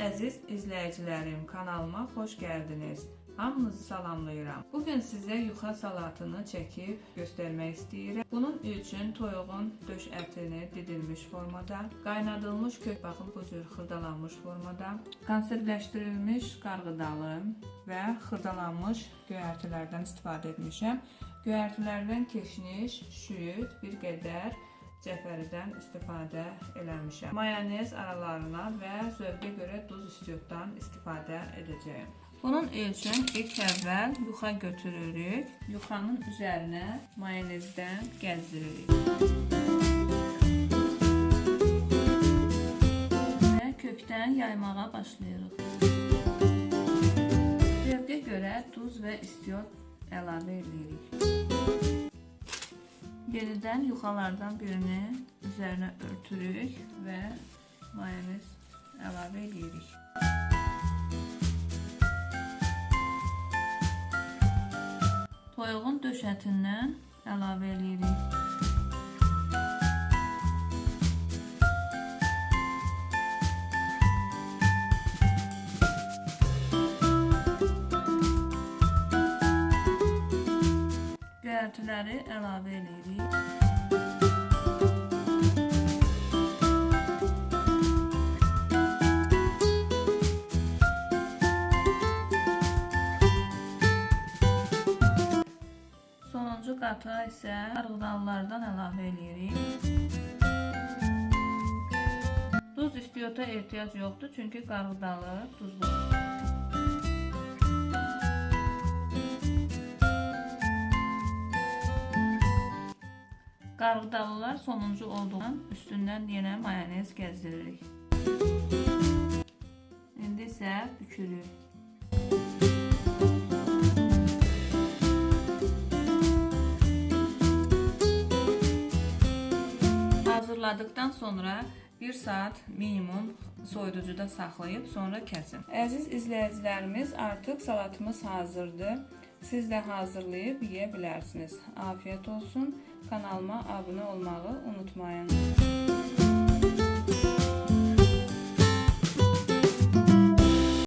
izləyicilərim, kanalıma xoş gəldiniz. Hamınızı salamlayıram. Bu gün sizə yuxa salatını çəkib göstərmək istəyirəm. Bunun üçün toyuğun döş ətini didilmiş formada, qaynadılmış kök baxın bu cür xırdalanmış formada, konservləşdirilmiş qarğıdalı və xırdalanmış göyərtilərdən istifadə etmişəm. Göyərtilərdən keşniş, şüyüd, bir qədər cəfəridən istifadə eləmişəm. Mayonez aralarına və zövqə görə duz istiotdan istifadə edəcəyəm. Bunun üçün ilk əvvəl yuxa götürürük. Yuxanın üzərinə mayonezdən gəzdiririk. Və kökdən yaymağa başlayırıq. Zövqə görə duz və istiot əlavə edirik. Yenidən yuxalardan birini üzərinə örtürük və mayonez əlavə edirik. Toyuğun döş ətindən əlavə edirik. Göyərtiləri əlavə edirik. Qata isə qarğıdalılardan əlavə edirik. Duz istiyota ehtiyac yoxdur, çünki qarğıdalı duzludur. Qarğıdalılar sonuncu olduğundan üstündən yenə mayonez gəzdiririk. İndi isə bükürük. Hazırladıktan sonra 1 saat minimum soyuducuda saxlayıb sonra kəsin. Əziz izləyicilərimiz, artıq salatımız hazırdır. Siz də hazırlayıb yeyə bilərsiniz. Afiyet olsun. Kanalıma abunə olmağı unutmayın.